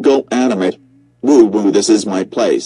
Go animate. Woo woo this is my place.